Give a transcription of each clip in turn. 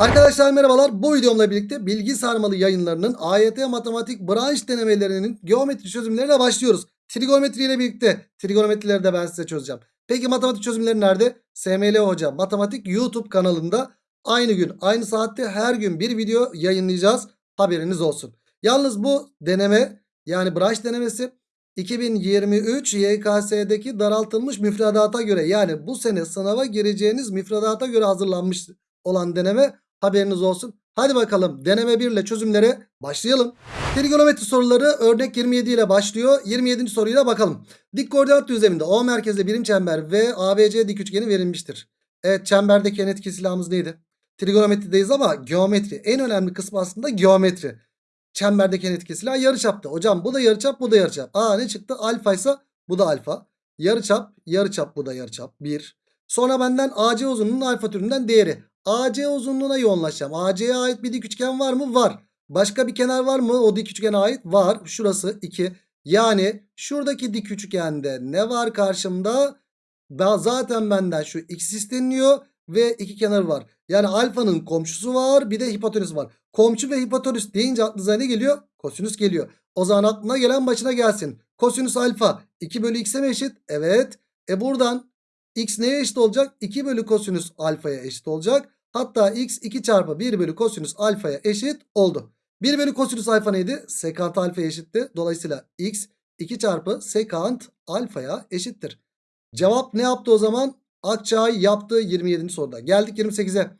Arkadaşlar merhabalar. Bu videomla birlikte bilgi sarmalı yayınlarının AYT matematik branş denemelerinin geometri çözümlerine başlıyoruz. Trigonometri ile birlikte trigonometrileri de ben size çözeceğim. Peki matematik çözümleri nerede? SML Hoca Matematik YouTube kanalında aynı gün aynı saatte her gün bir video yayınlayacağız. Haberiniz olsun. Yalnız bu deneme yani branş denemesi 2023 YKS'deki daraltılmış müfredata göre yani bu sene sınava gireceğiniz müfredata göre hazırlanmış olan deneme haberiniz olsun. Hadi bakalım deneme 1 ile çözümlere başlayalım. Trigonometri soruları örnek 27 ile başlıyor. 27. soruyla bakalım. Dik koordinat düzleminde O merkezli birim çember ve ABC dik üçgeni verilmiştir. Evet çemberdeki en etkili silahımız neydi? Trigonometrideyiz ama geometri. En önemli kısmı aslında geometri. Çemberdeki en etkili silah yarıçaptı. Hocam bu da yarıçap bu da yarıçap. Aa ne çıktı? Alfa ise bu da alfa. Yarıçap yarıçap bu da yarıçap. 1. Sonra benden AC uzunluğunun alfa türünden değeri. AC uzunluğuna yoğunlaşacağım. AC'ye ait bir dik üçgen var mı? Var. Başka bir kenar var mı? O dik üçgene ait var. Şurası 2. Yani şuradaki dik üçgende ne var karşımda? Ben zaten benden şu x isteniyor ve iki kenar var. Yani alfanın komşusu var bir de hipotenüs var. Komşu ve hipotenüs deyince aklınıza ne geliyor? Kosinüs geliyor. O zaman aklına gelen başına gelsin. Kosinüs alfa 2 bölü x'e mi eşit? Evet. E buradan x neye eşit olacak? 2 bölü kosinüs alfaya eşit olacak. Hatta x 2 çarpı 1 bölü kosinüs alfaya eşit oldu. 1 bölü kosinüs alfa neydi? Sekant alfaya eşitti. Dolayısıyla x 2 çarpı sekant alfaya eşittir. Cevap ne yaptı o zaman? Akçay yaptı 27. soruda. Geldik 28'e.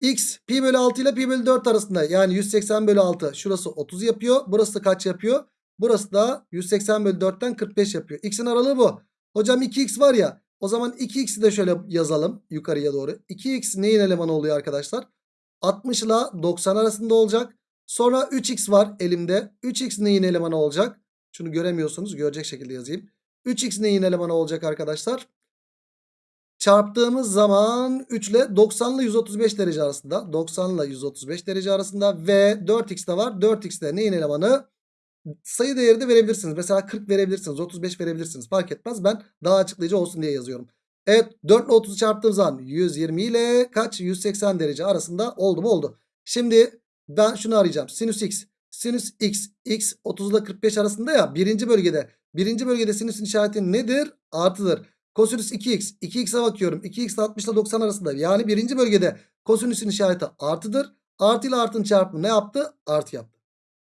X pi bölü 6 ile pi bölü 4 arasında yani 180 bölü 6 şurası 30 yapıyor. Burası da kaç yapıyor? Burası da 180 bölü 4'ten 45 yapıyor. X'in aralığı bu. Hocam 2x var ya o zaman 2x'i de şöyle yazalım yukarıya doğru. 2x neyin elemanı oluyor arkadaşlar? 60 ile 90 arasında olacak. Sonra 3x var elimde. 3x neyin elemanı olacak? Şunu göremiyorsunuz. Görecek şekilde yazayım. 3x neyin elemanı olacak arkadaşlar? Çarptığımız zaman 3 ile 90 ile 135 derece arasında. 90 ile 135 derece arasında ve 4x de var. 4x de neyin elemanı? Sayı değeri de verebilirsiniz. Mesela 40 verebilirsiniz. 35 verebilirsiniz. Fark etmez. Ben daha açıklayıcı olsun diye yazıyorum. Evet 4 ile 30'u çarptığım zaman 120 ile kaç? 180 derece arasında oldu mu? Oldu. Şimdi ben şunu arayacağım. Sinüs x. Sinüs x. x 30 ile 45 arasında ya. Birinci bölgede. Birinci bölgede sinüsün işareti nedir? Artıdır. Kosinüs 2x. 2x'e bakıyorum. 2x 60 ile 90 arasında. Yani birinci bölgede kosinüsün işareti artıdır. Artı ile artının çarpımı ne yaptı? Artı yaptı.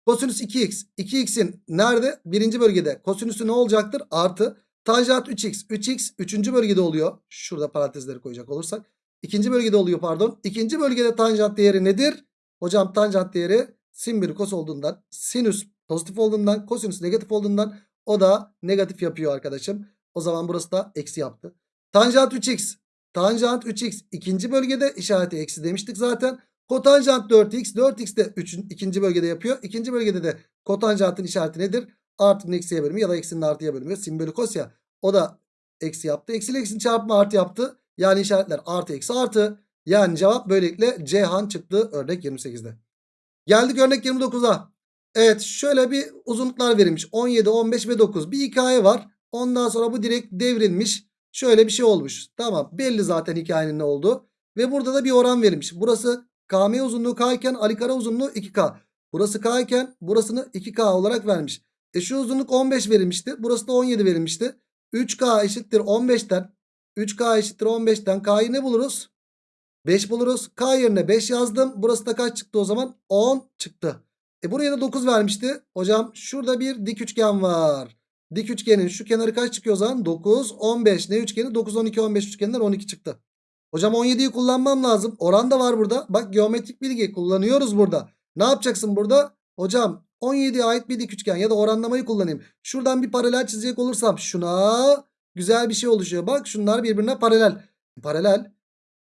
Kosinüs 2x. 2x'in nerede? Birinci bölgede. Kosinüsü ne olacaktır? Artı. Tanjant 3x. 3x üçüncü bölgede oluyor. Şurada parantezleri koyacak olursak. İkinci bölgede oluyor pardon. İkinci bölgede tanjant değeri nedir? Hocam tanjant değeri sin bölü kos olduğundan. Sinüs pozitif olduğundan. Kosinüs negatif olduğundan. O da negatif yapıyor arkadaşım. O zaman burası da eksi yaptı. Tanjant 3x. Tanjant 3x ikinci bölgede işareti eksi demiştik zaten. Kotanjant 4x. 4x de 3. ikinci bölgede yapıyor. İkinci bölgede de kotanjantın işareti nedir? Artının eksiye bölümü ya da eksinin artıya bölümü. Sin bölü kos ya. O da eksi yaptı. Eksi ile eksinin çarpımı artı yaptı. Yani işaretler artı eksi artı. Yani cevap böylelikle Ceyhan çıktı örnek 28'de. Geldik örnek 29'a. Evet şöyle bir uzunluklar verilmiş. 17, 15 ve 9. Bir hikaye var. Ondan sonra bu direkt devrilmiş. Şöyle bir şey olmuş. Tamam belli zaten hikayenin ne olduğu. Ve burada da bir oran verilmiş. Burası KM uzunluğu K iken Ali Kara uzunluğu 2K. Burası K iken burasını 2K olarak vermiş. E uzunluk 15 verilmişti. Burası da 17 verilmişti. 3K eşittir 15'ten. 3K eşittir 15'ten. K'yı ne buluruz? 5 buluruz. K yerine 5 yazdım. Burası da kaç çıktı o zaman? 10 çıktı. E buraya da 9 vermişti. Hocam şurada bir dik üçgen var. Dik üçgenin şu kenarı kaç çıkıyor o zaman? 9, 15. Ne üçgeni? 9, 12, 15 üçgeninden 12 çıktı. Hocam 17'yi kullanmam lazım. Oran da var burada. Bak geometrik bilgi kullanıyoruz burada. Ne yapacaksın burada? Hocam 17'ye ait bir dik üçgen ya da oranlamayı kullanayım. Şuradan bir paralel çizecek olursam şuna güzel bir şey oluşuyor. Bak şunlar birbirine paralel. Paralel.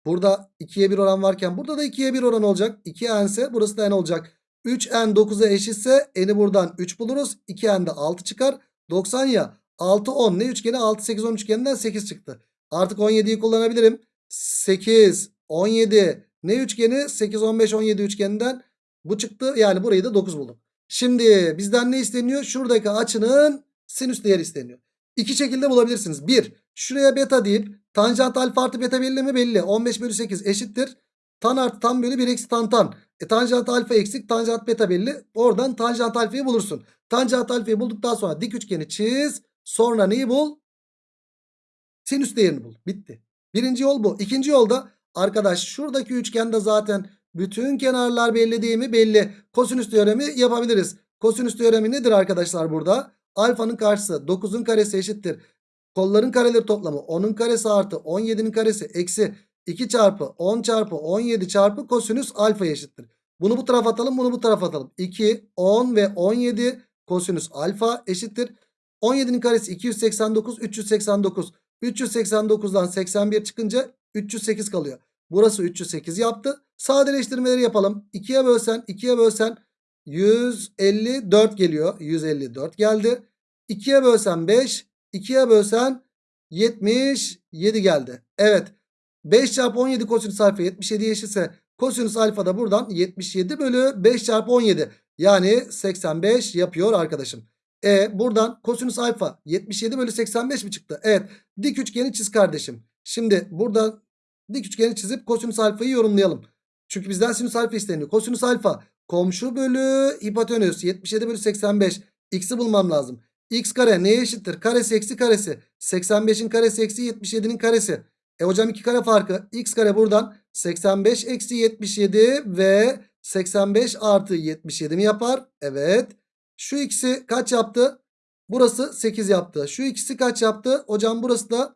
Burada 2'ye 1 oran varken burada da 2'ye 1 oran olacak. 2n ise burası da n olacak. 3n 9'a eşitse n'i buradan 3 buluruz. 2n de 6 çıkar. 90 ya. 6 10 ne üçgeni? 6 8 10 üçgeninden 8 çıktı. Artık 17'yi kullanabilirim. 8 17 ne üçgeni? 8 15 17 üçgeninden bu çıktı. Yani burayı da 9 buldum. Şimdi bizden ne isteniyor? Şuradaki açının sinüs değeri isteniyor. İki şekilde bulabilirsiniz. Bir, şuraya beta deyip tanjant alfa artı beta belli mi? Belli. 15 bölü 8 eşittir. Tan artı tan bölü 1 eksi tan tan. E tanjant alfa eksik tanjant beta belli. Oradan tanjant alfayı bulursun. Tanjant alfayı bulduktan sonra dik üçgeni çiz. Sonra neyi bul? Sinüs değerini bul. Bitti. Birinci yol bu. İkinci yolda arkadaş şuradaki üçgende zaten bütün kenarlar belli değil mi? Belli. Kosinüs teoremi yapabiliriz. Kosinüs teoremi nedir arkadaşlar burada? Alfanın karşısı 9'un karesi eşittir. Kolların kareleri toplamı 10'un karesi artı 17'nin karesi eksi 2 çarpı 10 çarpı 17 çarpı kosinüs alfa eşittir. Bunu bu tarafa atalım bunu bu tarafa atalım. 2, 10 ve 17 kosinüs alfa eşittir. 17'nin karesi 289 389. 389'dan 81 çıkınca 308 kalıyor. Burası 308 yaptı. Sadeleştirmeleri yapalım. 2'ye bölsen 2'ye bölsen 154 geliyor. 154 geldi. 2'ye bölsen 5. 2'ye bölsen 77 geldi. Evet. 5 çarpı 17 kosinüs alfa 77 eşitse kosinüs alfa da buradan 77 bölü 5 çarpı 17. Yani 85 yapıyor arkadaşım. E buradan kosinüs alfa 77 bölü 85 mi çıktı? Evet. Dik üçgeni çiz kardeşim. Şimdi buradan dik üçgeni çizip kosinüs alfayı yorumlayalım. Çünkü bizden sinüs alfa isteniyor. Kosinüs alfa komşu bölü hipotenüs 77 bölü 85. X'i bulmam lazım. X kare neye eşittir? Karesi eksi karesi. 85'in karesi eksi 77'nin karesi. E hocam 2 kare farkı. X kare buradan 85 eksi 77 ve 85 artı 77 mi yapar? Evet. Şu ikisi kaç yaptı? Burası 8 yaptı. Şu ikisi kaç yaptı? Hocam burası da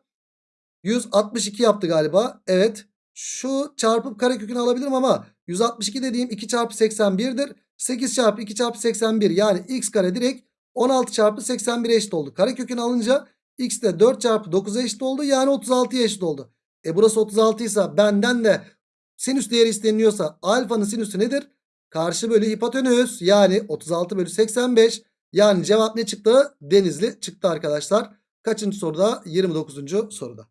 162 yaptı galiba. Evet. Şu çarpıp karekökünü alabilirim ama 162 dediğim 2 çarpı 81'dir. 8 çarpı 2 çarpı 81 yani x kare direkt 16 çarpı 81 eşit oldu. Karekökünü alınca x de 4 çarpı 9'a eşit oldu. Yani 36'ya eşit oldu. E burası 36 ise benden de sinüs değeri isteniyorsa alfanın sinüsü nedir? Karşı bölü hipotenüs yani 36 bölü 85 yani cevap ne çıktı? Denizli çıktı arkadaşlar. Kaçıncı soruda? 29. soruda.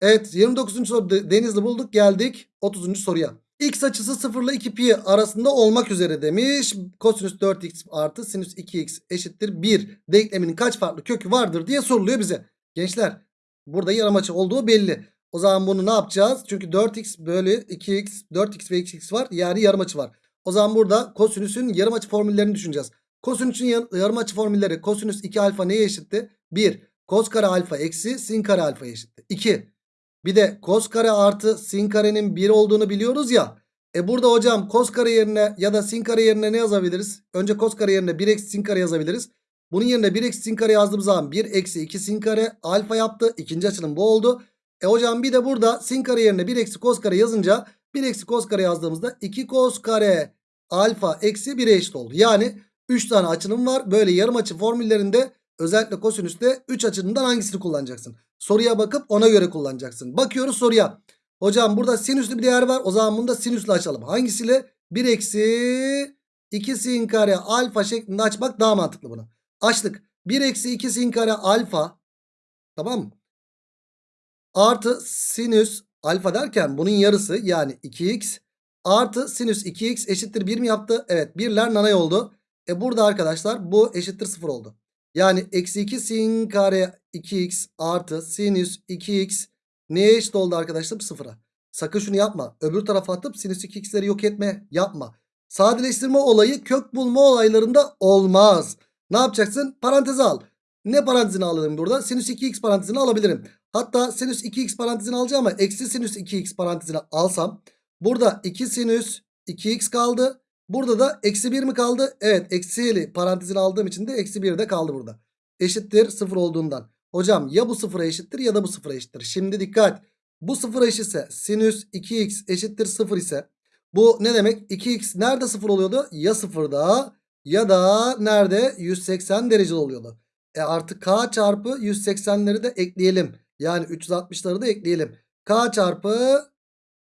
Evet 29. soruda Denizli bulduk geldik 30. soruya. X açısı 0 ile 2 pi arasında olmak üzere demiş. Kosinüs 4x artı sinüs 2x eşittir 1 denkleminin kaç farklı kökü vardır diye soruluyor bize. Gençler burada yarım açı olduğu belli. O zaman bunu ne yapacağız? Çünkü 4x bölü 2x 4x ve 2x var yani yarım açı var. O zaman burada kosinüsün yarım açı formüllerini düşüneceğiz. Kosinüsün yarım açı formülleri kosinüs 2 alfa neye eşitti? 1. Kos kare alfa eksi sin kare alfa eşitti. 2. Bir de kos kare artı sin karenin 1 olduğunu biliyoruz ya. E burada hocam kos kare yerine ya da sin kare yerine ne yazabiliriz? Önce kos kare yerine 1 eksi sin kare yazabiliriz. Bunun yerine 1 eksi sin kare yazdığımız zaman 1 eksi 2 sin kare alfa yaptı. İkinci açılım bu oldu. E hocam bir de burada sin kare yerine 1 eksi kos kare yazınca 1 eksi kos kare yazdığımızda 2 kos kare alfa eksi 1'e eşit oldu. Yani 3 tane açılım var. Böyle yarım açı formüllerinde özellikle kosinüste 3 açılımdan hangisini kullanacaksın? Soruya bakıp ona göre kullanacaksın. Bakıyoruz soruya. Hocam burada sinüslü bir değer var. O zaman bunu da sinüsle açalım. Hangisiyle? 1 eksi 2 sin kare alfa şeklinde açmak daha mantıklı bunu. Açtık. 1 eksi 2 sin kare alfa. Tamam mı? Artı sinüs alfa derken bunun yarısı yani 2x artı sinüs 2x eşittir 1 mi yaptı? Evet birler nanay oldu. E burada arkadaşlar bu eşittir 0 oldu. Yani eksi 2 sin kare 2x artı sinüs 2x neye eşit oldu arkadaşlar? Sıfıra. Sakın şunu yapma. Öbür tarafa atıp sinüs 2x'leri yok etme yapma. Sadeleştirme olayı kök bulma olaylarında olmaz. Ne yapacaksın? Paranteze al. Ne parantezini alalım burada? Sinüs 2x parantezini alabilirim. Hatta sinüs 2x parantezini alacağım ama eksi sinüs 2x parantezini alsam. Burada 2 sinüs 2x kaldı. Burada da eksi 1 mi kaldı? Evet eksili parantezini aldığım için de eksi 1 de kaldı burada. Eşittir 0 olduğundan. Hocam ya bu sıfıra eşittir ya da bu sıfıra eşittir. Şimdi dikkat. Bu sıfıra eşitse sinüs 2x eşittir 0 ise bu ne demek? 2x nerede 0 oluyordu? Ya sıfırda ya da nerede? 180 derece oluyordu. E artık k çarpı 180'leri de ekleyelim. Yani 360'ları da ekleyelim. K çarpı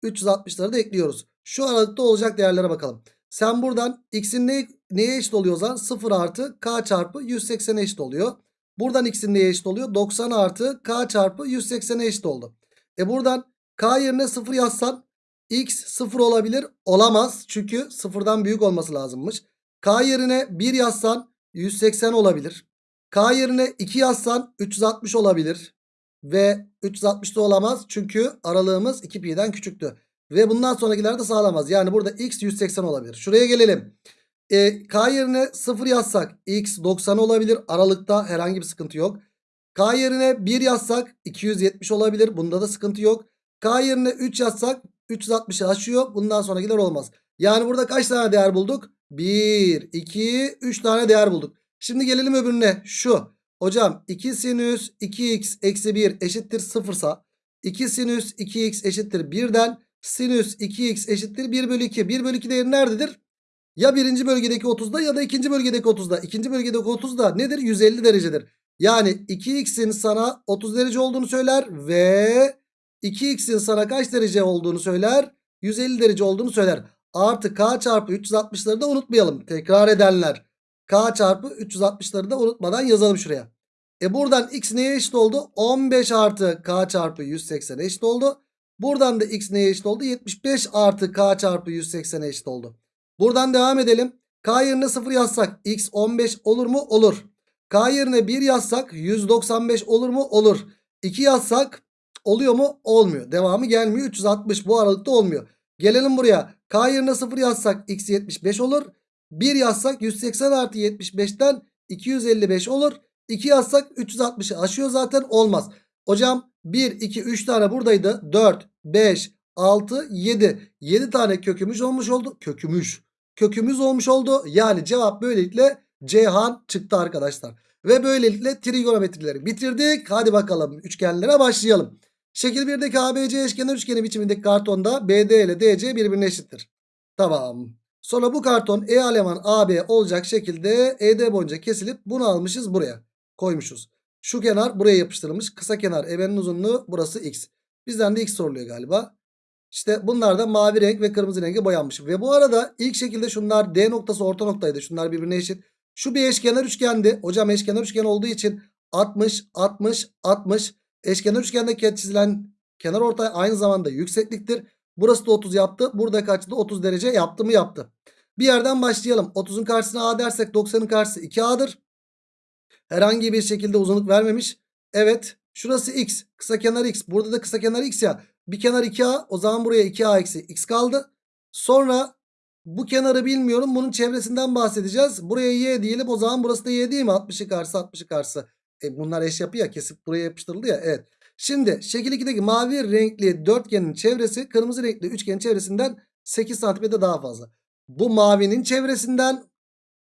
360'ları da ekliyoruz. Şu aralıkta olacak değerlere bakalım. Sen buradan x'in ne, neye eşit oluyor o zaman? 0 artı k çarpı 180'e eşit oluyor. Buradan x'in neye eşit oluyor? 90 artı k çarpı 180'e eşit oldu. E buradan k yerine 0 yazsan x 0 olabilir. Olamaz. Çünkü 0'dan büyük olması lazımmış. K yerine 1 yazsan 180 olabilir. K yerine 2 yazsan 360 olabilir. Ve 360 da olamaz. Çünkü aralığımız 2 pi'den küçüktü. Ve bundan sonrakiler de sağlamaz. Yani burada x 180 olabilir. Şuraya gelelim. E, K yerine 0 yazsak x 90 olabilir. Aralıkta herhangi bir sıkıntı yok. K yerine 1 yazsak 270 olabilir. Bunda da sıkıntı yok. K yerine 3 yazsak 360'ı aşıyor. Bundan sonrakiler olmaz. Yani burada kaç tane değer bulduk? 1, 2, 3 tane değer bulduk. Şimdi gelelim öbürüne. Şu. Hocam 2 sinüs 2x eksi 1 eşittir 0 sa 2 sinüs 2x eşittir 1'den sinüs 2x eşittir 1 bölü 2. 1 bölü 2 değeri nerededir? Ya birinci bölgedeki 30'da ya da ikinci bölgedeki 30'da. İkinci bölgedeki 30'da nedir? 150 derecedir. Yani 2x'in sana 30 derece olduğunu söyler ve 2x'in sana kaç derece olduğunu söyler? 150 derece olduğunu söyler. Artı k çarpı 360'ları da unutmayalım. Tekrar edenler. K çarpı 360'ları da unutmadan yazalım şuraya. E buradan x neye eşit oldu? 15 artı k çarpı 180 eşit oldu. Buradan da x neye eşit oldu? 75 artı k çarpı 180 eşit oldu. Buradan devam edelim. K yerine 0 yazsak x 15 olur mu? Olur. K yerine 1 yazsak 195 olur mu? Olur. 2 yazsak oluyor mu? Olmuyor. Devamı gelmiyor. 360 bu aralıkta olmuyor. Gelelim buraya. K yerine 0 yazsak x 75 olur. 1 yazsak 180 artı 75'ten 255 olur. 2 yazsak 360'ı aşıyor zaten olmaz. Hocam 1, 2, 3 tane buradaydı. 4, 5, 6, 7. 7 tane kökümüz olmuş oldu. Kökümüz. Kökümüz olmuş oldu. Yani cevap böylelikle Ceyhan çıktı arkadaşlar. Ve böylelikle trigonometrileri bitirdik. Hadi bakalım üçgenlere başlayalım. Şekil 1'deki ABC eşkenar üçgeni biçimindeki kartonda BD ile DC birbirine eşittir. Tamam. Sonra bu karton E aleman AB olacak şekilde ED boyunca kesilip bunu almışız buraya. Koymuşuz. Şu kenar buraya yapıştırılmış. Kısa kenar EB'nin uzunluğu burası X. Bizden de X soruluyor galiba. İşte bunlar da mavi renk ve kırmızı renge boyanmış. Ve bu arada ilk şekilde şunlar D noktası orta noktaydı. Şunlar birbirine eşit. Şu bir eşkenar üçgendi. Hocam eşkenar üçgen olduğu için 60, 60, 60. Eşkenar üçgende çizilen kenar ortay aynı zamanda yüksekliktir. Burası da 30 yaptı. Burada kaçtı? 30 derece yaptı mı yaptı. Bir yerden başlayalım. 30'un karşısına A dersek 90'ın karşısı 2A'dır. Herhangi bir şekilde uzunluk vermemiş. Evet. Şurası X. Kısa kenar X. Burada da kısa kenar X ya. Bir kenar 2A. O zaman buraya 2A eksi X kaldı. Sonra bu kenarı bilmiyorum. Bunun çevresinden bahsedeceğiz. Buraya Y diyelim. O zaman burası da Y değil mi? 60'ı karşı 60'ı karşı. E bunlar eş yapı ya. Kesip buraya yapıştırıldı ya. Evet. Şimdi şekil 2'deki mavi renkli dörtgenin çevresi kırmızı renkli üçgenin çevresinden 8 santimetre daha fazla. Bu mavinin çevresinden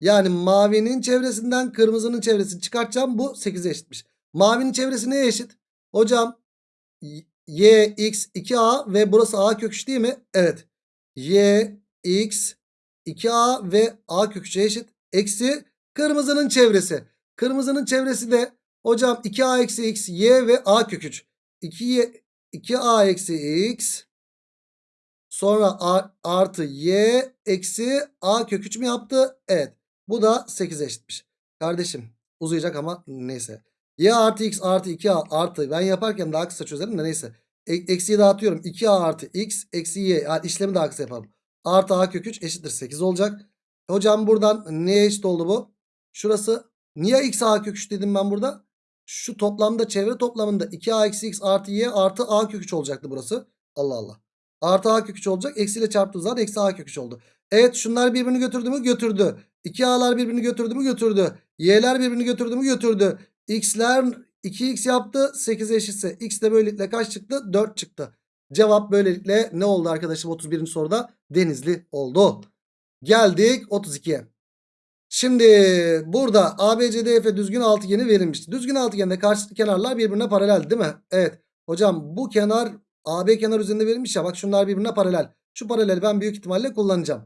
yani mavinin çevresinden kırmızının çevresini çıkartacağım. Bu 8'e eşitmiş. Mavinin çevresi neye eşit? Hocam y x 2a ve burası a kök 3 değil mi? Evet. y x 2a ve a kök 3'e eşit. Eksi kırmızının çevresi. Kırmızının çevresi de hocam 2a eksi x y ve a kök 3. 2y 2a eksi x sonra a, artı y eksi a kök 3 mü yaptı? Evet. Bu da 8'e eşitmiş. Kardeşim uzayacak ama neyse. Y artı x artı 2a artı ben yaparken daha kısa çözerim de neyse. E, eksiyi dağıtıyorum. 2a artı x eksi y yani işlemi daha kısa yapalım. Artı a kök 3 eşittir 8 olacak. Hocam buradan neye eşit oldu bu? Şurası niye x a kök 3 dedim ben burada? Şu toplamda çevre toplamında 2a eksi x artı y artı a kök 3 olacaktı burası. Allah Allah. Artı a kök 3 olacak. Eksiyle çarptığı zaman eksi a kök 3 oldu. Evet şunlar birbirini götürdü mü? Götürdü. 2a'lar birbirini götürdü mü? Götürdü. Y'ler birbirini götürdü mü? Götürdü. X'ler 2x yaptı. 8 eşitse x de böylelikle kaç çıktı? 4 çıktı. Cevap böylelikle ne oldu arkadaşım 31. soruda? Denizli oldu. Geldik 32'ye. Şimdi burada ABCDF düzgün altıgeni verilmişti. Düzgün altıgende karşılıklı kenarlar birbirine paralel değil mi? Evet. Hocam bu kenar AB kenar üzerinde verilmiş ya. Bak şunlar birbirine paralel. Şu paraleli ben büyük ihtimalle kullanacağım.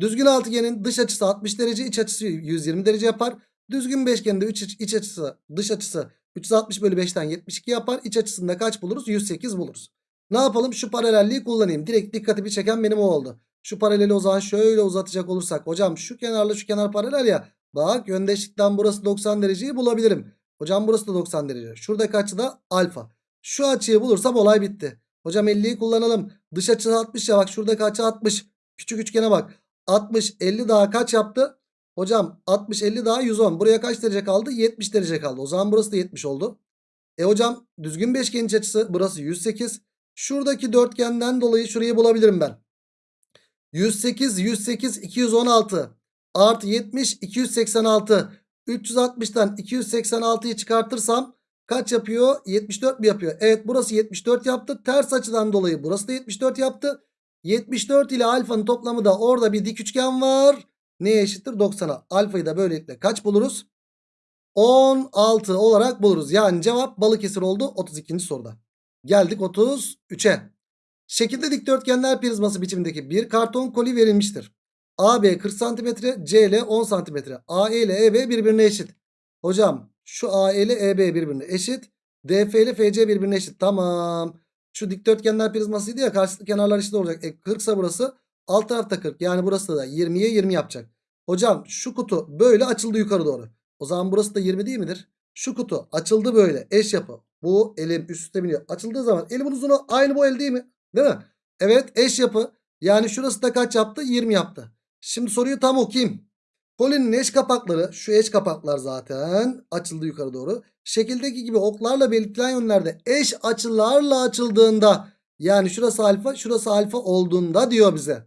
Düzgün altıgenin dış açısı 60 derece, iç açısı 120 derece yapar. Düzgün beşgende iç, iç açısı, dış açısı 360 bölü 5'ten 72 yapar. İç açısında kaç buluruz? 108 buluruz. Ne yapalım? Şu paralelliği kullanayım. Direkt dikkatimi çeken benim o oldu. Şu paraleli o zaman şöyle uzatacak olursak. Hocam şu kenarla şu kenar paralel ya. Bak yöndeşlikten burası 90 dereceyi bulabilirim. Hocam burası da 90 derece. Şuradaki açı da alfa. Şu açıyı bulursam olay bitti. Hocam 50'yi kullanalım. Dış açı 60 ya bak şuradaki açı 60. Küçük üçgene bak. 60 50 daha kaç yaptı? Hocam 60 50 daha 110. Buraya kaç derece kaldı? 70 derece kaldı. O zaman burası da 70 oldu. E hocam düzgün beşgenin açısı burası 108. Şuradaki dörtgenden dolayı şurayı bulabilirim ben. 108, 108, 216 artı 70, 286. 360'tan 286'yı çıkartırsam kaç yapıyor? 74 mi yapıyor? Evet burası 74 yaptı. Ters açıdan dolayı burası da 74 yaptı. 74 ile alfanın toplamı da orada bir dik üçgen var. Neye eşittir? 90'a. Alfayı da böylelikle kaç buluruz? 16 olarak buluruz. Yani cevap Balıkesir oldu 32. soruda. Geldik 33'e. Şekilde dikdörtgenler prizması biçimindeki bir karton koli verilmiştir. AB 40 cm, CL 10 cm. AE ile EB birbirine eşit. Hocam şu AE ile EB birbirine eşit. DF ile FC birbirine eşit. Tamam. Şu dikdörtgenler prizmasıydı ya karşılıklı kenarlar eşit olacak. E 40 ise burası alt tarafta 40. Yani burası da 20'ye 20 yapacak. Hocam şu kutu böyle açıldı yukarı doğru. O zaman burası da 20 değil midir? Şu kutu açıldı böyle eş yapı. Bu elim üst üste biniyor. Açıldığı zaman elimin uzunu aynı bu el değil mi? Değil mi? Evet eş yapı. Yani şurası da kaç yaptı? 20 yaptı. Şimdi soruyu tam okuyayım. Kolinin eş kapakları şu eş kapaklar zaten açıldı yukarı doğru. Şekildeki gibi oklarla belirtilen yönlerde eş açılarla açıldığında yani şurası alfa şurası alfa olduğunda diyor bize.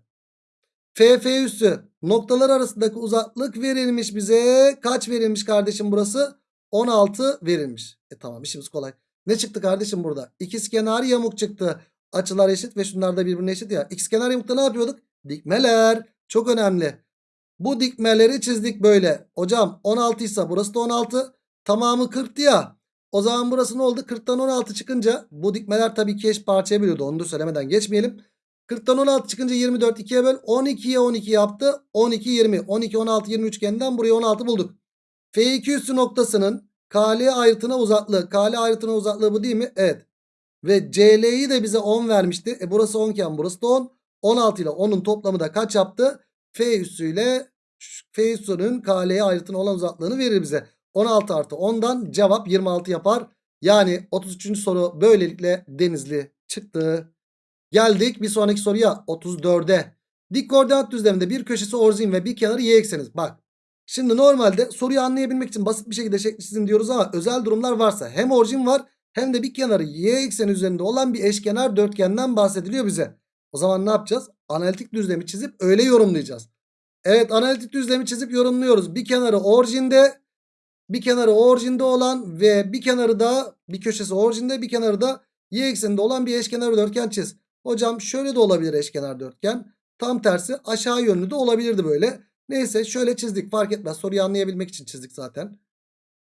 FF üssü noktalar arasındaki uzaklık verilmiş bize. Kaç verilmiş kardeşim burası? 16 verilmiş. E tamam işimiz kolay. Ne çıktı kardeşim burada? İkizkenar yamuk çıktı. Açılar eşit ve şunlar da birbirine eşit ya. İkizkenar yamukta ne yapıyorduk? Dikmeler. Çok önemli. Bu dikmeleri çizdik böyle. Hocam 16 ise burası da 16. Tamamı 40'tı ya. O zaman burası ne oldu? 40'tan 16 çıkınca bu dikmeler tabii ki eş parçaya bölüyordu. Onu da söylemeden geçmeyelim. 40'tan 16 çıkınca 24 2'ye böl. 12'ye 12 yaptı. 12 20. 12 16 20 üçgeninden buraya 16 bulduk. F2 üssü noktasının KL ayrıtına uzaklığı. KL ayrıtına uzaklığı bu değil mi? Evet. Ve CL'yi de bize 10 vermişti. E burası 10 iken burası da 10. 16 ile 10'un toplamı da kaç yaptı? F üssüyle F üssünün KL'ye ayrıtına olan uzaklığını verir bize. 16 artı 10'dan cevap 26 yapar. Yani 33. soru böylelikle Denizli çıktı. Geldik bir sonraki soruya 34'e. Dik koordinat düzleminde bir köşesi orijin ve bir kenarı y ekseniz. Bak şimdi normalde soruyu anlayabilmek için basit bir şekilde şekli çizin diyoruz ama özel durumlar varsa hem orijin var hem de bir kenarı y ekseni üzerinde olan bir eşkenar dörtgenden bahsediliyor bize. O zaman ne yapacağız? Analitik düzlemi çizip öyle yorumlayacağız. Evet analitik düzlemi çizip yorumluyoruz. Bir kenarı orijinde bir kenarı orijinde olan ve bir kenarı da bir köşesi orijinde bir kenarı da y ekseninde olan bir eşkenar dörtgen çiz. Hocam şöyle de olabilir eşkenar dörtgen. Tam tersi aşağı yönlü de olabilirdi böyle. Neyse şöyle çizdik fark etmez. Soruyu anlayabilmek için çizdik zaten.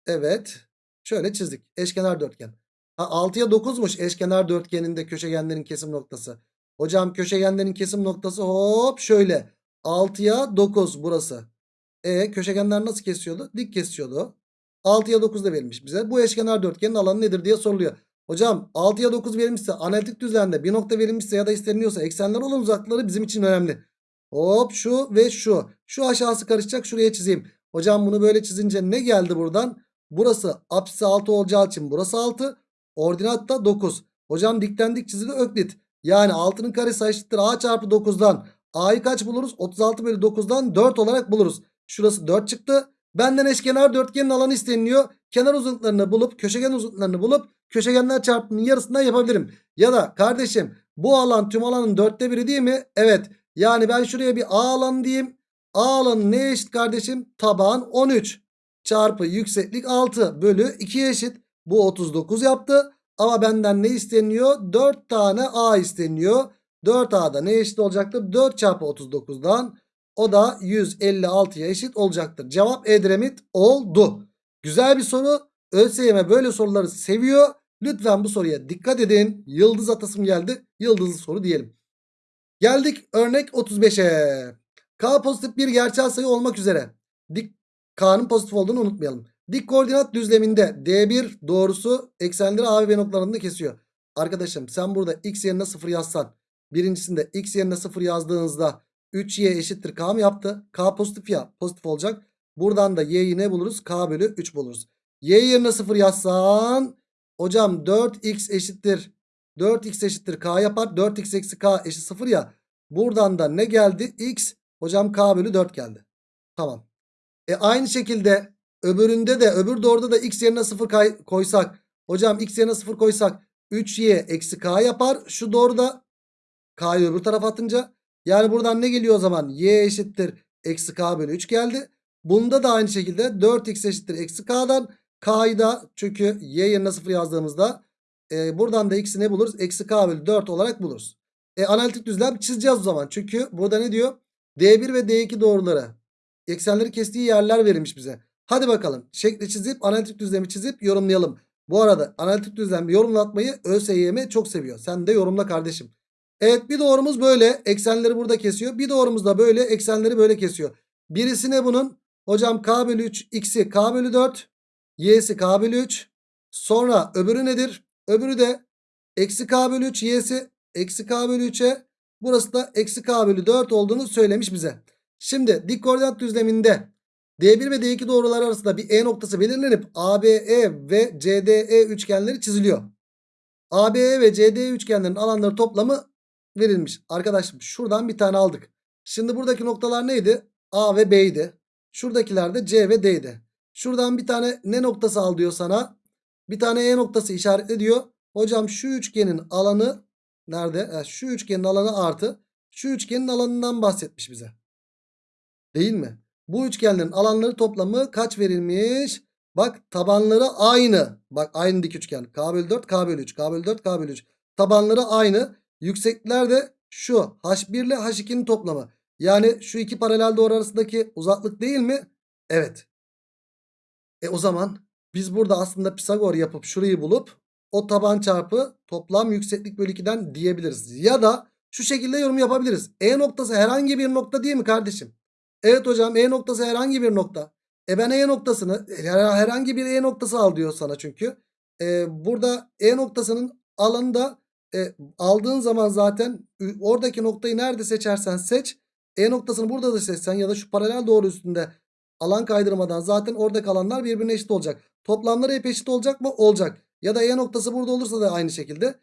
Evet. Şöyle çizdik. Eşkenar dörtgen. Ha 6'ya 9'muş eşkenar dörtgeninde köşegenlerin kesim noktası. Hocam köşegenlerin kesim noktası hop şöyle. 6'ya 9 burası. E köşegenler nasıl kesiyordu? Dik kesiyordu. 6'ya 9 da verilmiş bize. Bu eşkenar dörtgenin alanı nedir diye soruluyor. Hocam 6'ya 9 verilmişse analitik düzlemde bir nokta verilmişse ya da isteniliyorsa eksenler olan uzaklıkları bizim için önemli. Hop şu ve şu. Şu aşağısı karışacak şuraya çizeyim. Hocam bunu böyle çizince ne geldi buradan? Burası apsisi 6 olacağı için burası 6. Ordinat da 9. Hocam dikten dik çizili öklit. Yani 6'nın karesi eşittir a çarpı 9'dan. A'yı kaç buluruz? 36 bölü 9'dan 4 olarak buluruz. Şurası 4 çıktı. Benden eşkenar dörtgenin alanı isteniliyor. Kenar uzunluklarını bulup köşegen uzunluklarını bulup köşegenler çarpımının yarısından yapabilirim. Ya da kardeşim bu alan tüm alanın dörtte biri değil mi? Evet. Yani ben şuraya bir A alanı diyeyim. A alanı neye eşit kardeşim? Taban 13 çarpı yükseklik 6 bölü 2'ye eşit. Bu 39 yaptı. Ama benden ne isteniyor? 4 tane A isteniyor. 4A'da ne eşit olacaktır? 4 çarpı 39'dan o da 156'ya eşit olacaktır. Cevap Edremit oldu. Güzel bir soru. ÖSYM böyle soruları seviyor. Lütfen bu soruya dikkat edin. Yıldız atasım geldi. Yıldızlı soru diyelim. Geldik örnek 35'e. K pozitif bir gerçel sayı olmak üzere. K'nın pozitif olduğunu unutmayalım. Dik koordinat düzleminde D1 doğrusu eksenleri A ve B noktalarında kesiyor. Arkadaşım sen burada x yerine 0 yazsan birincisinde x yerine 0 yazdığınızda 3y eşittir k mı yaptı? K pozitif ya pozitif olacak. Buradan da y'yi ne buluruz? K bölü 3 buluruz. Y yerine 0 yazsan hocam 4x eşittir 4x eşittir k yapar. 4x eksi k eşit 0 ya. Buradan da ne geldi? x hocam k bölü 4 geldi. Tamam. E aynı şekilde öbüründe de öbür doğruda da x yerine 0 koysak. Hocam x yerine 0 koysak 3y eksi k yapar. Şu doğru da k'yı öbür tarafa atınca. Yani buradan ne geliyor o zaman? y eşittir eksi k bölü 3 geldi. Bunda da aynı şekilde 4x eşittir eksi k'dan. K'yı da çünkü y yerine 0 yazdığımızda e, buradan da x'i ne buluruz? Eksi k bölü 4 olarak buluruz. E, analitik düzlem çizeceğiz o zaman. Çünkü burada ne diyor? D1 ve D2 doğruları. Eksenleri kestiği yerler verilmiş bize. Hadi bakalım. Şekli çizip analitik düzlemi çizip yorumlayalım. Bu arada analitik düzlem yorumlatmayı ÖSYM çok seviyor. Sen de yorumla kardeşim. Evet bir doğrumuz böyle. Eksenleri burada kesiyor. Bir doğrumuz da böyle. Eksenleri böyle kesiyor. Birisi ne bunun? Hocam k bölü 3 x'i k bölü 4. Y'si k bölü 3. Sonra öbürü nedir? Öbürü de eksi k bölü 3 y'si eksi k bölü 3'e burası da eksi k bölü 4 olduğunu söylemiş bize. Şimdi dik koordinat düzleminde D1 ve D2 doğrular arasında bir E noktası belirlenip ABE ve CDE üçgenleri çiziliyor. ABE ve CDE üçgenlerin alanları toplamı verilmiş. Arkadaşım şuradan bir tane aldık. Şimdi buradaki noktalar neydi? A ve B'ydi. Şuradakiler de C ve D'ydi. Şuradan bir tane ne noktası al diyor sana. Bir tane E noktası işaretle diyor. Hocam şu üçgenin alanı nerede? Şu üçgenin alanı artı. Şu üçgenin alanından bahsetmiş bize. Değil mi? Bu üçgenlerin alanları toplamı kaç verilmiş? Bak tabanları aynı. Bak aynı dik üçgen. K bölü 4, K bölü 3, K bölü 4, K bölü 3. Tabanları aynı. Yükseklikler de şu. H1 ile H2'nin toplamı. Yani şu iki paralel doğru arasındaki uzaklık değil mi? Evet. E o zaman biz burada aslında Pisagor yapıp şurayı bulup o taban çarpı toplam yükseklik bölü 2'den diyebiliriz. Ya da şu şekilde yorum yapabiliriz. E noktası herhangi bir nokta değil mi kardeşim? Evet hocam E noktası herhangi bir nokta. E ben E noktasını herhangi bir E noktası al diyor sana çünkü. E, burada E noktasının alanı da e, aldığın zaman zaten oradaki noktayı nerede seçersen seç. E noktasını burada da seçsen ya da şu paralel doğru üstünde alan kaydırmadan zaten oradaki alanlar birbirine eşit olacak. Toplamları hep eşit olacak mı? Olacak. Ya da E noktası burada olursa da aynı şekilde.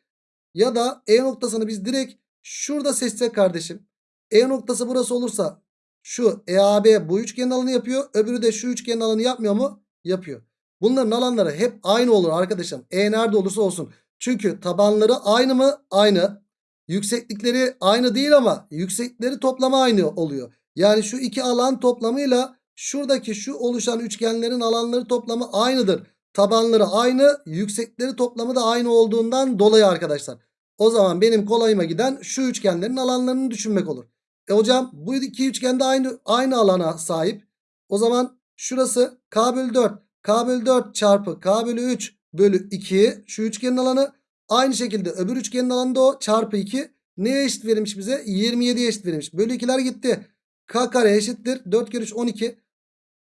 Ya da E noktasını biz direkt şurada seçsek kardeşim. E noktası burası olursa şu EAB bu üçgenin alanı yapıyor. Öbürü de şu üçgenin alanı yapmıyor mu? Yapıyor. Bunların alanları hep aynı olur arkadaşım. E nerede olursa olsun. Çünkü tabanları aynı mı? Aynı. Yükseklikleri aynı değil ama yükseklikleri toplama aynı oluyor. Yani şu iki alan toplamıyla şuradaki şu oluşan üçgenlerin alanları toplamı aynıdır. Tabanları aynı, yüksekleri toplamı da aynı olduğundan dolayı arkadaşlar. O zaman benim kolayıma giden şu üçgenlerin alanlarını düşünmek olur. E hocam bu iki üçgen de aynı, aynı alana sahip. O zaman şurası k bölü 4. k bölü 4 çarpı k bölü 3 bölü 2 şu üçgenin alanı. Aynı şekilde öbür üçgenin alanı da o çarpı 2. Neye eşit verilmiş bize? 27'ye eşit verilmiş. Bölü 2'ler gitti. K kare eşittir. 4 kere 3 12.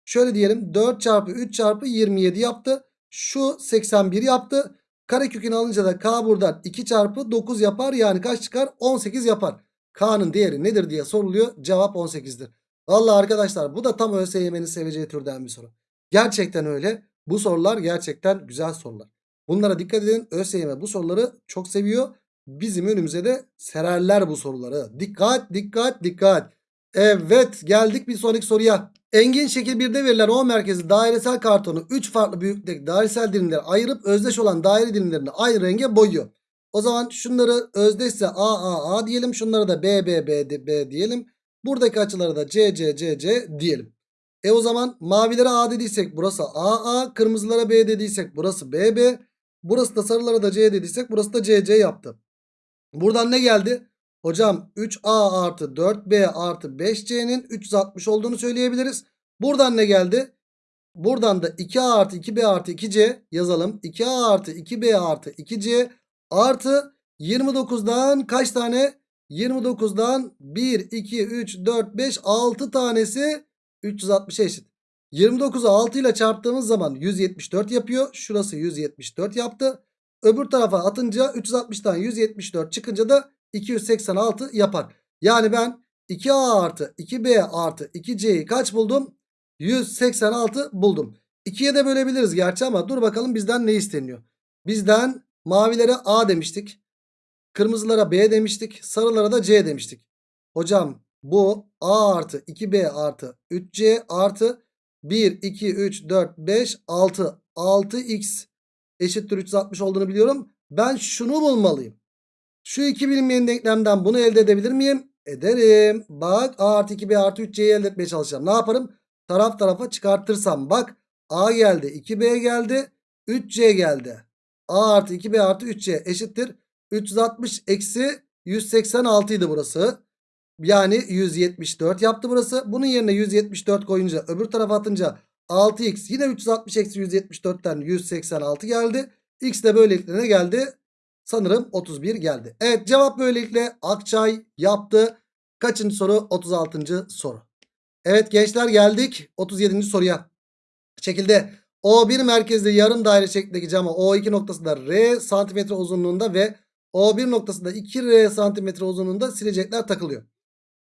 Şöyle diyelim 4 çarpı 3 çarpı 27 yaptı. Şu 81 yaptı. Karekökünü alınca da K buradan 2 çarpı 9 yapar. Yani kaç çıkar? 18 yapar. K'nın değeri nedir diye soruluyor. Cevap 18'dir. Valla arkadaşlar bu da tam ÖSYM'nin seveceği türden bir soru. Gerçekten öyle. Bu sorular gerçekten güzel sorular. Bunlara dikkat edin. ÖSYM bu soruları çok seviyor. Bizim önümüze de sererler bu soruları. Dikkat dikkat dikkat. Evet geldik bir sonraki soruya. Engin şekil 1'de verilen O merkezi dairesel kartonu 3 farklı büyüklükteki dairesel dilimlere ayırıp özdeş olan daire dilimlerini aynı renge boyuyor. O zaman şunları özdeşse A A A diyelim. Şunlara da B B B B diyelim. Buradaki açılara da C C C C diyelim. E o zaman mavilere A dediysek burası A A. Kırmızılara B dediysek burası B B. Burası da sarılara da C dediysek burası da C C yaptı. Buradan ne geldi? Hocam 3A artı 4B artı 5C'nin 360 olduğunu söyleyebiliriz. Buradan ne geldi? Buradan da 2A artı 2B artı 2C yazalım. 2A artı 2B artı 2C artı 29'dan kaç tane? 29'dan 1, 2, 3, 4, 5, 6 tanesi 360'a eşit. 29'u 6 ile çarptığımız zaman 174 yapıyor. Şurası 174 yaptı. Öbür tarafa atınca 360'tan 174 çıkınca da 286 yapar. Yani ben 2A artı 2B artı 2C'yi kaç buldum? 186 buldum. 2'ye de bölebiliriz gerçi ama dur bakalım bizden ne isteniyor. Bizden mavilere A demiştik. Kırmızılara B demiştik. Sarılara da C demiştik. Hocam bu A artı 2B artı 3C artı 1, 2, 3, 4, 5, 6. 6x eşittir 360 olduğunu biliyorum. Ben şunu bulmalıyım. Şu iki bilinmeyen denklemden bunu elde edebilir miyim? Ederim. Bak A artı 2B artı 3C'yi elde etmeye çalışacağım. Ne yaparım? Taraf tarafa çıkartırsam bak A geldi 2B geldi 3C geldi. A artı 2B artı 3C eşittir. 360 eksi 186 idi burası. Yani 174 yaptı burası. Bunun yerine 174 koyunca öbür tarafa atınca 6x yine 360 eksi 174'ten 186 geldi. X de böylelikle ne geldi? Sanırım 31 geldi. Evet cevap böylelikle Akçay yaptı. Kaçıncı soru? 36. soru. Evet gençler geldik 37. soruya. Şekilde O1 merkezli yarım daire şeklindeki cama O2 noktasında R santimetre uzunluğunda ve O1 noktasında 2R santimetre uzunluğunda silecekler takılıyor.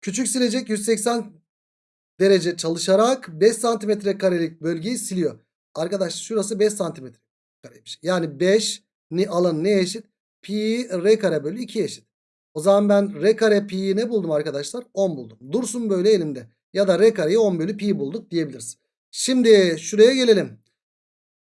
Küçük silecek 180 derece çalışarak 5 santimetre karelik bölgeyi siliyor. Arkadaş şurası 5 santimetre kareymiş. Yani 5 ni alan ne eşit? Pi r kare bölü 2 eşit. O zaman ben r kare pi'yi ne buldum arkadaşlar? 10 buldum. Dursun böyle elimde. Ya da r kareyi 10 bölü pi bulduk diyebiliriz. Şimdi şuraya gelelim.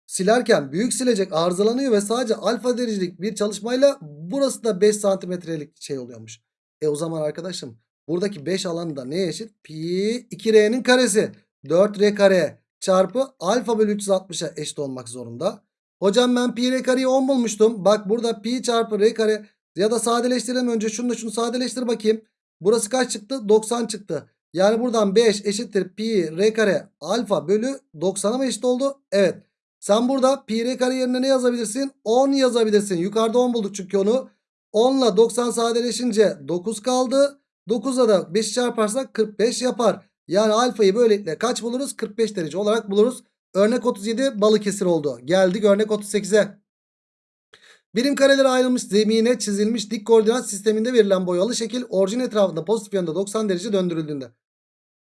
Silerken büyük silecek arızalanıyor ve sadece alfa derecelik bir çalışmayla burası da 5 santimetrelik şey oluyormuş. E o zaman arkadaşım buradaki 5 alanı da neye eşit? Pi 2r'nin karesi 4r kare çarpı alfa bölü 360'a eşit olmak zorunda. Hocam ben pi r kareyi 10 bulmuştum. Bak burada pi çarpı r kare ya da sadeleştirelim önce şunu da şunu sadeleştir bakayım. Burası kaç çıktı? 90 çıktı. Yani buradan 5 eşittir pi r kare alfa bölü 90'a mı eşit oldu? Evet. Sen burada pi r kare yerine ne yazabilirsin? 10 yazabilirsin. Yukarıda 10 bulduk çünkü onu. 10 ile 90 sadeleşince 9 kaldı. 9'a da 5 çarparsak 45 yapar. Yani alfayı böylelikle kaç buluruz? 45 derece olarak buluruz. Örnek 37 Balıkesir oldu. Geldik örnek 38'e. Birim kareleri ayrılmış zemine çizilmiş dik koordinat sisteminde verilen boyalı şekil orijin etrafında pozitif yönde 90 derece döndürüldüğünde.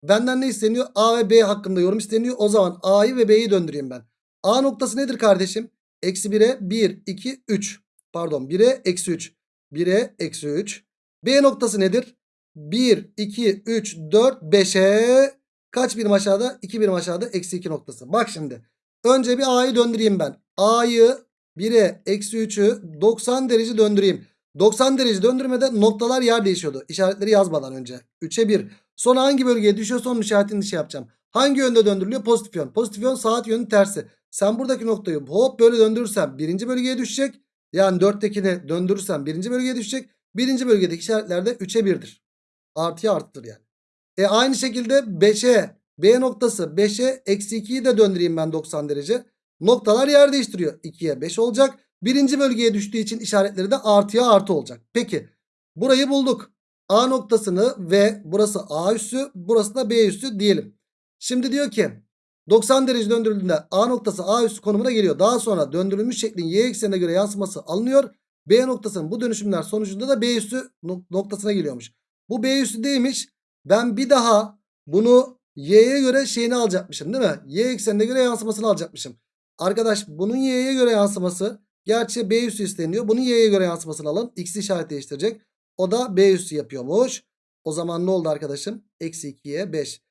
Benden ne isteniyor? A ve B hakkında yorum isteniyor. O zaman A'yı ve B'yi döndüreyim ben. A noktası nedir kardeşim? Eksi 1'e 1, 2, 3. Pardon 1'e eksi 3. 1'e eksi 3. B noktası nedir? 1, 2, 3, 4, 5'e kaç birim aşağıda? 2 birim aşağıda eksi 2 noktası. Bak şimdi. Önce bir A'yı döndüreyim ben. A'yı 1'e eksi 3'ü 90 derece döndüreyim. 90 derece döndürmede noktalar yer değişiyordu. İşaretleri yazmadan önce. 3'e 1. Sonra hangi bölgeye düşüyorsa onun işaretini şey yapacağım. Hangi yönde döndürülüyor? Pozitif yön. Pozitif yön saat yönü tersi. Sen buradaki noktayı hop böyle döndürürsen birinci bölgeye düşecek. Yani 4'tekini döndürürsen birinci bölgeye düşecek. Birinci bölgedeki işaretler de 3'e 1'dir. Artıya arttır yani. E aynı şekilde 5'e B noktası 5'e eksi 2'yi de döndüreyim ben 90 derece. Noktalar yer değiştiriyor. 2'ye 5 olacak. Birinci bölgeye düştüğü için işaretleri de artıya artı olacak. Peki burayı bulduk. A noktasını ve burası A üssü burası da B üssü diyelim. Şimdi diyor ki 90 derece döndürüldüğünde A noktası A üssü konumuna geliyor. Daha sonra döndürülmüş şeklin Y eksenine göre yansıması alınıyor. B noktasının bu dönüşümler sonucunda da B üssü noktasına geliyormuş. Bu B üssü değilmiş. Ben bir daha bunu Y'ye göre şeyini alacakmışım değil mi? Y eksenine göre yansımasını alacakmışım. Arkadaş bunun Y'ye göre yansıması gerçi B üssü isteniyor. Bunun Y'ye göre yansımasını alın. X işaret değiştirecek. O da B üssü yapıyormuş. O zaman ne oldu arkadaşım? Eksi 2'ye 5.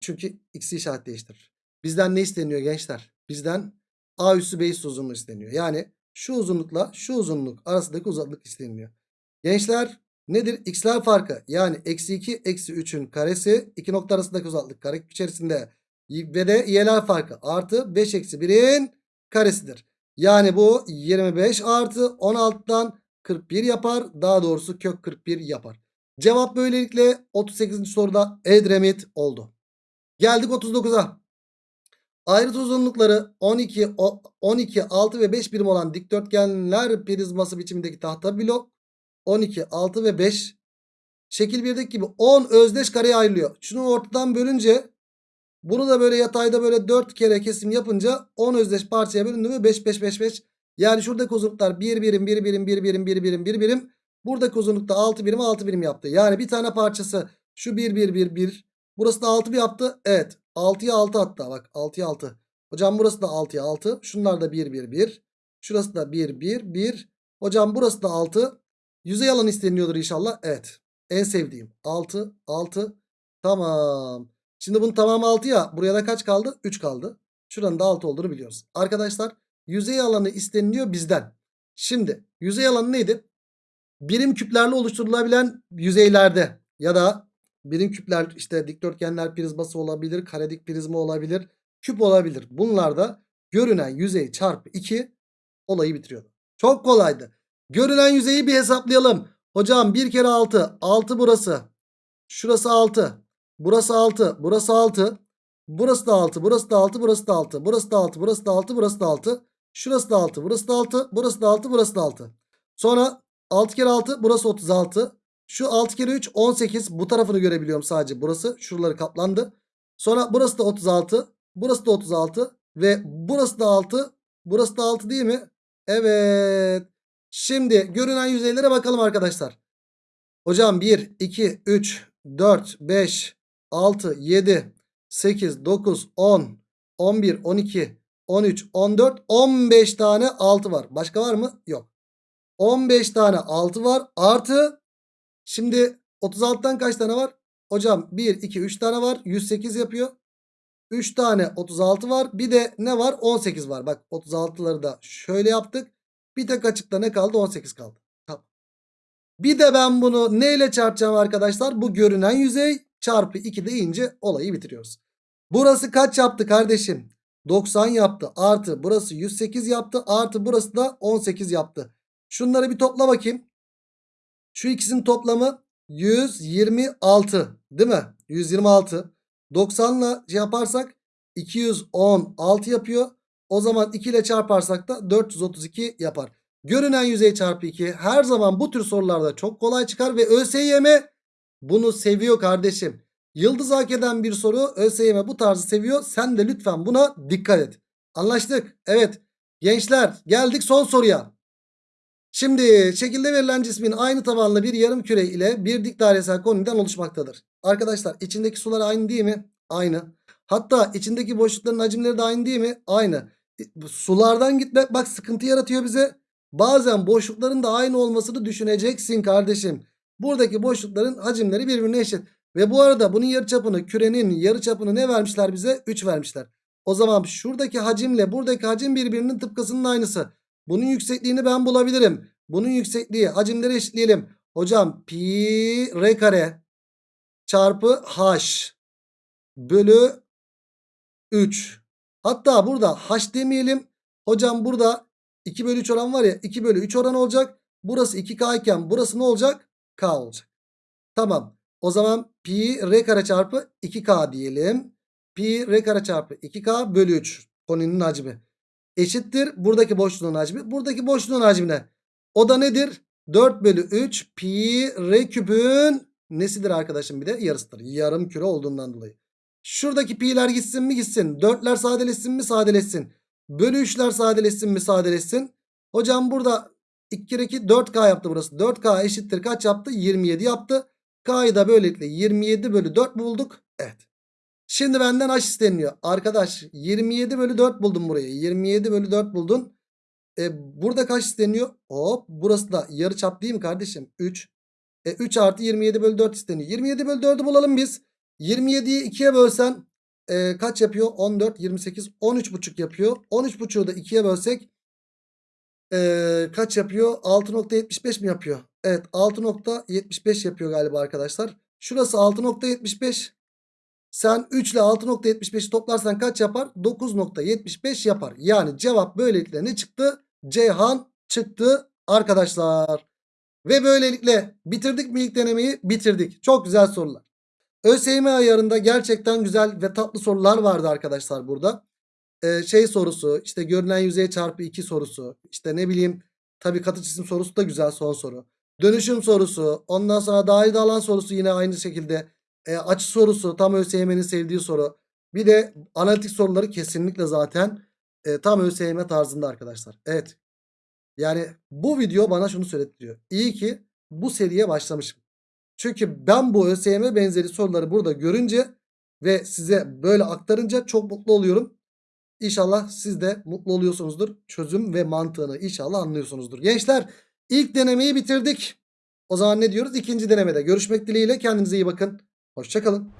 Çünkü X'i işaret değiştirir. Bizden ne isteniyor gençler? Bizden A üssü B üssü uzunluğu isteniyor. Yani şu uzunlukla şu uzunluk arasındaki uzaklık isteniyor. Gençler nedir? X'ler farkı. Yani eksi 2 eksi 3'ün karesi. iki nokta arasındaki uzaklık kare içerisinde. Ve de y'ler farkı. Artı 5 eksi 1'in karesidir. Yani bu 25 artı 16'dan 41 yapar. Daha doğrusu kök 41 yapar. Cevap böylelikle 38. soruda Edremit oldu. Geldik 39'a. Ayrıt uzunlukları 12, 12, 6 ve 5 birim olan dikdörtgenler prizması biçimindeki tahta blok 12, 6 ve 5 şekil 1'deki gibi 10 özdeş kareye ayrılıyor. Şunu ortadan bölünce bunu da böyle yatayda böyle 4 kere kesim yapınca 10 özdeş parçaya bölündü mü 5 5 5 5. Yani şuradaki uzunluklar 1 birim 1 birim 1 birim 1 birim 1 birim. Buradaki uzunlukta 6 birim 6 birim yaptı. Yani bir tane parçası şu 1 1 1 1. Burası da 6 bir yaptı. Evet 6'ya 6 hatta bak 6'ya 6. Hocam burası da 6'ya 6. Şunlar da 1 1 1. Şurası da 1 1 1. Hocam burası da 6. Yüzey alan isteniyordur inşallah. Evet. En sevdiğim. 6 6. Tamam. Şimdi bunun tamamı 6 ya. Buraya da kaç kaldı? 3 kaldı. Şuranın da 6 olduğunu biliyoruz. Arkadaşlar yüzey alanı isteniliyor bizden. Şimdi yüzey alanı neydi? Birim küplerle oluşturulabilen yüzeylerde ya da birim küpler işte dikdörtgenler prizması olabilir, karedik prizma olabilir, küp olabilir. Bunlarda görünen yüzey çarpı 2 olayı bitiriyordu. Çok kolaydı. Görülen yüzeyi bir hesaplayalım. Hocam 1 kere 6. 6 burası. Şurası 6. Burası 6. Burası 6. Burası da 6. Burası da 6. Burası da 6. Burası da 6. Burası da 6. Burası da 6. Şurası da 6. Burası da 6. Burası da 6. Burası da 6. Sonra 6 kere 6. Burası 36. Şu 6 kere 3 18. Bu tarafını görebiliyorum sadece. Burası. Şuraları kaplandı. Sonra burası da 36. Burası da 36. Ve burası da 6. Burası da 6 değil mi? Evet. Şimdi görünen yüzeylere bakalım arkadaşlar. Hocam 1, 2, 3, 4, 5, 6, 7, 8, 9, 10, 11, 12, 13, 14, 15 tane 6 var. Başka var mı? Yok. 15 tane 6 var. Artı şimdi 36'dan kaç tane var? Hocam 1, 2, 3 tane var. 108 yapıyor. 3 tane 36 var. Bir de ne var? 18 var. Bak 36'ları da şöyle yaptık. Bir tek açıkta ne kaldı? 18 kaldı. Bir de ben bunu neyle çarpacağım arkadaşlar? Bu görünen yüzey çarpı 2 deyince olayı bitiriyoruz. Burası kaç yaptı kardeşim? 90 yaptı. Artı burası 108 yaptı. Artı burası da 18 yaptı. Şunları bir topla bakayım. Şu ikisinin toplamı 126 değil mi? 126. 90 ile şey yaparsak 216 yapıyor. O zaman 2 ile çarparsak da 432 yapar. Görünen yüzey çarpı 2 her zaman bu tür sorularda çok kolay çıkar ve ÖSYM bunu seviyor kardeşim. Yıldız hak eden bir soru ÖSYM bu tarzı seviyor. Sen de lütfen buna dikkat et. Anlaştık. Evet. Gençler geldik son soruya. Şimdi şekilde verilen cismin aynı tabanlı bir yarım küre ile bir dik dairesel koniden oluşmaktadır. Arkadaşlar içindeki sular aynı değil mi? Aynı. Hatta içindeki boşlukların hacimleri de aynı değil mi? Aynı. E, Sulardan gitmek bak sıkıntı yaratıyor bize. Bazen boşlukların da aynı olmasını düşüneceksin kardeşim. Buradaki boşlukların hacimleri birbirine eşit. Ve bu arada bunun yarıçapını kürenin yarıçapını ne vermişler bize? 3 vermişler. O zaman şuradaki hacimle buradaki hacim birbirinin tıpkısının aynısı. Bunun yüksekliğini ben bulabilirim. Bunun yüksekliği hacimleri eşitleyelim. Hocam pi r kare çarpı h bölü 3. Hatta burada h demeyelim. Hocam burada 2 bölü 3 oran var ya 2 bölü 3 oran olacak. Burası 2k iken burası ne olacak? k olacak. Tamam. O zaman pi r kare çarpı 2k diyelim. Pi r kare çarpı 2k bölü 3 koninin hacmi. Eşittir buradaki boşluğun hacmi. Buradaki boşluğun hacmi ne? O da nedir? 4 bölü 3 pi r küpün nesidir arkadaşım bir de yarısıdır. Yarım küre olduğundan dolayı. Şuradaki pi'ler gitsin mi gitsin. 4'ler sadeleşsin mi sadeleşsin. Bölü 3'ler sadeleşsin mi sadeleşsin. Hocam burada 2 kere 2 4K yaptı burası. 4K eşittir kaç yaptı? 27 yaptı. K'yı da böylelikle 27 bölü 4 bulduk. Evet. Şimdi benden h isteniyor. Arkadaş 27 bölü 4 buldum burayı. 27 bölü 4 buldun. E, burada kaç isteniyor? Hop burası da yarı çap değil mi kardeşim? 3. E, 3 artı 27 bölü 4 isteniyor. 27 bölü 4'ü bulalım biz. 27'yi 2'ye bölsen e, kaç yapıyor? 14, 28, 13,5 yapıyor. 13,5'u da 2'ye bölsek e, kaç yapıyor? 6.75 mi yapıyor? Evet 6.75 yapıyor galiba arkadaşlar. Şurası 6.75. Sen 3 ile 6.75'i toplarsan kaç yapar? 9.75 yapar. Yani cevap böylelikle ne çıktı? Ceyhan çıktı arkadaşlar. Ve böylelikle bitirdik mi ilk denemeyi? Bitirdik. Çok güzel sorular. ÖSYM ayarında gerçekten güzel ve tatlı sorular vardı arkadaşlar burada. Ee, şey sorusu işte görünen yüzey çarpı 2 sorusu işte ne bileyim tabii katı cisim sorusu da güzel son soru. Dönüşüm sorusu ondan sonra dahil alan sorusu yine aynı şekilde. E, açı sorusu tam ÖSYM'nin sevdiği soru. Bir de analitik soruları kesinlikle zaten e, tam ÖSYM tarzında arkadaşlar. Evet. Yani bu video bana şunu söylettiriyor. İyi ki bu seriye başlamışım. Çünkü ben bu ÖSYM benzeri soruları burada görünce ve size böyle aktarınca çok mutlu oluyorum. İnşallah siz de mutlu oluyorsunuzdur. Çözüm ve mantığını inşallah anlıyorsunuzdur. Gençler ilk denemeyi bitirdik. O zaman ne diyoruz? İkinci denemede görüşmek dileğiyle kendinize iyi bakın. Hoşçakalın.